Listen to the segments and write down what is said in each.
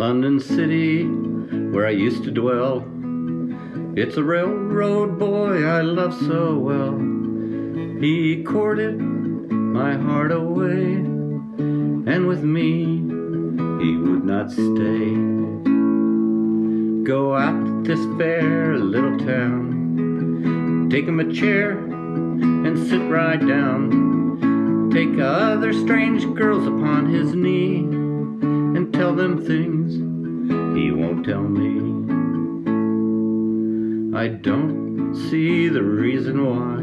London City, where I used to dwell. It's a railroad boy I love so well. He courted my heart away, and with me he would not stay. Go out to this fair little town, take him a chair and sit right down. Take other strange girls upon his knee tell them things he won't tell me. I don't see the reason why,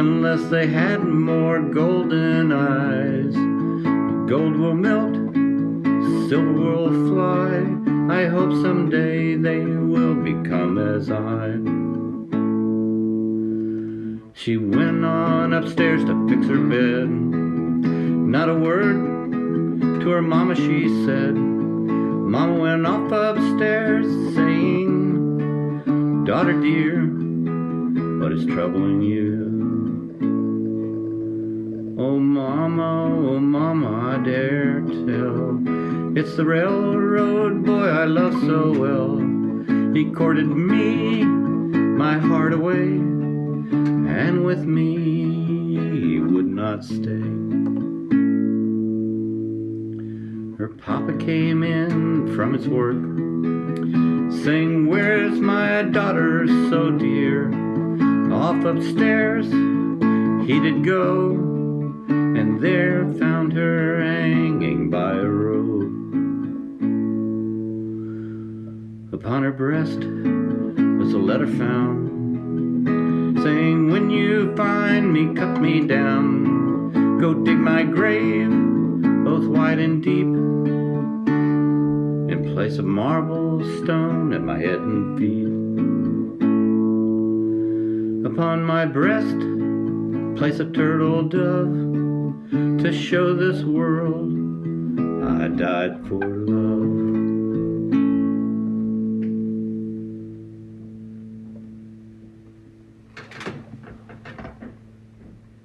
unless they had more golden eyes. Gold will melt, silver will fly. I hope someday they will become as I. She went on upstairs to fix her bed. Not a word to her mama she said. Mama went off upstairs saying, Daughter dear, what is troubling you? Oh mama, oh mama, I dare tell. It's the railroad boy I love so well. He courted me, my heart away, and with me he would not stay. Her papa came in from his work, saying, Where's my daughter so dear? Off upstairs he did go, and there found her hanging by a rope. Upon her breast was a letter found, saying, When you find me, cut me down. Go dig my grave, wide and deep. In place of marble stone at my head and feet. Upon my breast place a turtle dove. To show this world I died for love.